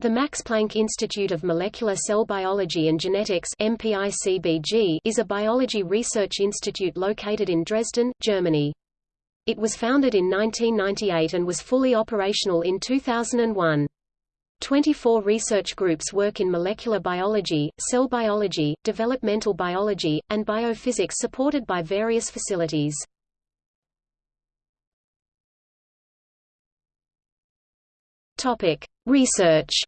The Max Planck Institute of Molecular Cell Biology and Genetics is a biology research institute located in Dresden, Germany. It was founded in 1998 and was fully operational in 2001. 24 research groups work in molecular biology, cell biology, developmental biology, and biophysics supported by various facilities. Topic: Research.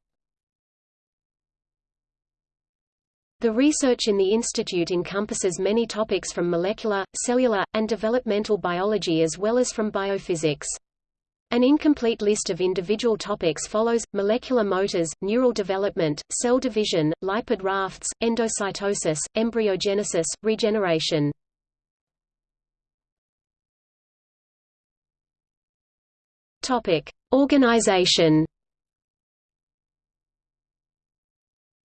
The research in the institute encompasses many topics from molecular, cellular, and developmental biology as well as from biophysics. An incomplete list of individual topics follows, molecular motors, neural development, cell division, lipid rafts, endocytosis, embryogenesis, regeneration. Organization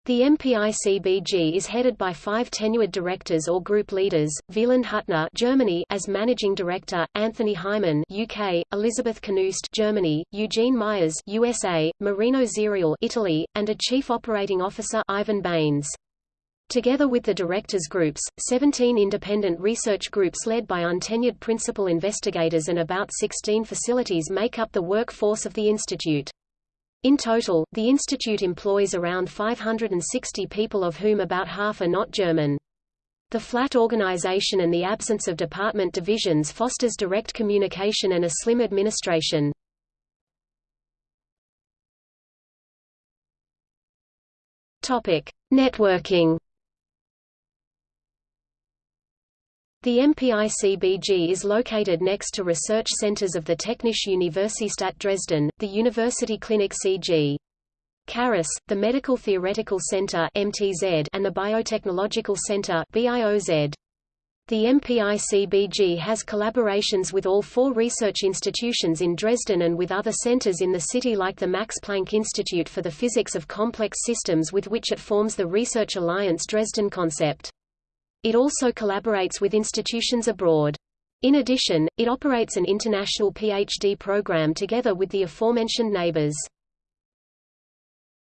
The MPICBG is headed by five tenured directors or group leaders, Wieland Hüttner Germany as Managing Director, Anthony Hyman UK, Elizabeth Knust Germany, Eugene Myers USA, Marino Zerial Italy, and a Chief Operating Officer Ivan Baines. Together with the directors groups, 17 independent research groups led by untenured principal investigators and about 16 facilities make up the workforce of the institute. In total, the institute employs around 560 people of whom about half are not German. The flat organization and the absence of department divisions fosters direct communication and a slim administration. Topic: Networking The MPICBG is located next to research centers of the Technische Universität Dresden, the University Clinic C.G. Carus, the Medical Theoretical Center MTZ, and the Biotechnological Center BIOZ. The MPICBG has collaborations with all four research institutions in Dresden and with other centers in the city like the Max Planck Institute for the Physics of Complex Systems with which it forms the Research Alliance Dresden concept. It also collaborates with institutions abroad. In addition, it operates an international PhD program together with the aforementioned neighbors.